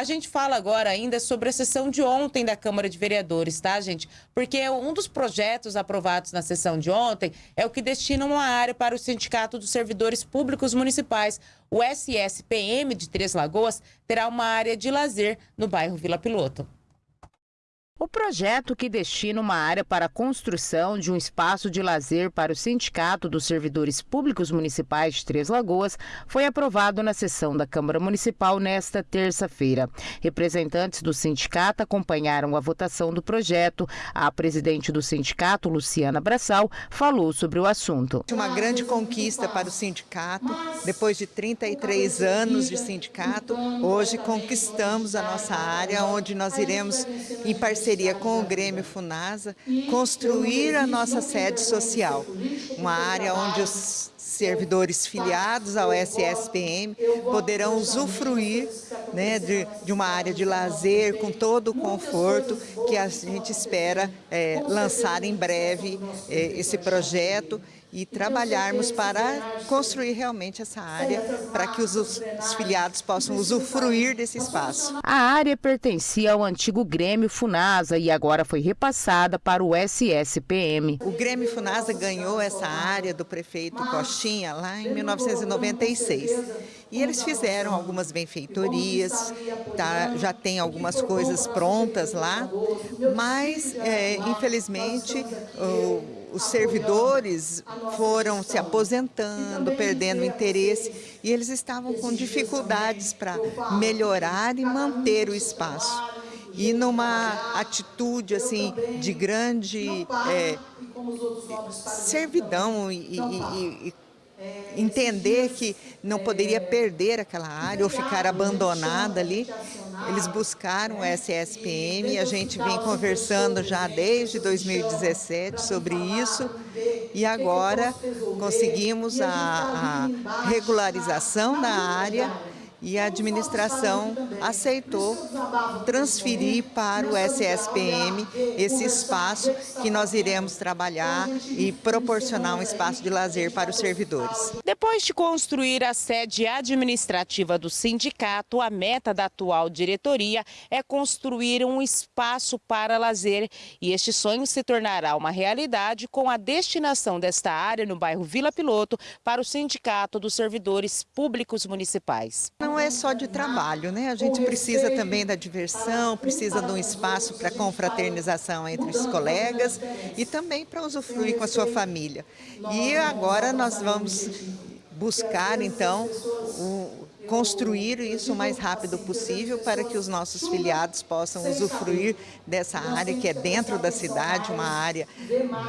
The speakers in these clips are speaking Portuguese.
A gente fala agora ainda sobre a sessão de ontem da Câmara de Vereadores, tá, gente? Porque um dos projetos aprovados na sessão de ontem é o que destina uma área para o Sindicato dos Servidores Públicos Municipais. O SSPM de Três Lagoas terá uma área de lazer no bairro Vila Piloto. O projeto que destina uma área para a construção de um espaço de lazer para o Sindicato dos Servidores Públicos Municipais de Três Lagoas foi aprovado na sessão da Câmara Municipal nesta terça-feira. Representantes do sindicato acompanharam a votação do projeto. A presidente do sindicato, Luciana Braçal, falou sobre o assunto. Uma grande conquista para o sindicato. Depois de 33 anos de sindicato, hoje conquistamos a nossa área, onde nós iremos, em parceria parceria com o Grêmio Funasa, construir a nossa sede social, uma área onde os servidores filiados ao SSPM poderão usufruir né, de, de, uma área de lazer com todo o conforto que a gente espera é, lançar em breve é, esse projeto e trabalharmos para construir realmente essa área para que os, os, filiados possam usufruir desse espaço. A área pertencia ao antigo Grêmio Funasa e agora foi repassada para o SSPM. O Grêmio Funasa ganhou essa área do prefeito Coxinha lá em 1996 e eles fizeram algumas benfeitorias, tá, já tem algumas coisas prontas lá, mas é, infelizmente o, os servidores foram se aposentando, perdendo interesse e eles estavam com dificuldades para melhorar e manter o espaço. E numa atitude assim de grande é, servidão e, e, e entender que não poderia perder aquela área ou ficar abandonada ali. Eles buscaram o SSPM e a gente vem conversando já desde 2017 sobre isso. e agora conseguimos a, a regularização da área e a administração aceitou transferir para o SSPM esse espaço que nós iremos trabalhar e proporcionar um espaço de lazer para os servidores. Depois de construir a sede administrativa do sindicato, a meta da atual diretoria é construir um espaço para lazer e este sonho se tornará uma realidade com a destinação desta área no bairro Vila Piloto para o Sindicato dos Servidores Públicos Municipais não é só de trabalho, né? A gente precisa também da diversão, precisa de um espaço para confraternização entre os colegas e também para usufruir com a sua família. E agora nós vamos buscar, então, o, construir isso o mais rápido possível para que os nossos filiados possam usufruir dessa área que é dentro da cidade, uma área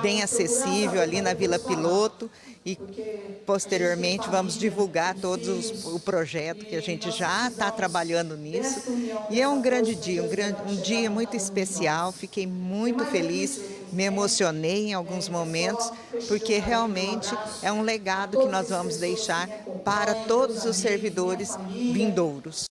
bem acessível ali na Vila Piloto. E posteriormente vamos divulgar todos os, o projeto que a gente já está trabalhando nisso. E é um grande dia, um, grande, um dia muito especial, fiquei muito feliz, me emocionei em alguns momentos porque realmente é um legado que nós vamos deixar para todos os servidores vindouros.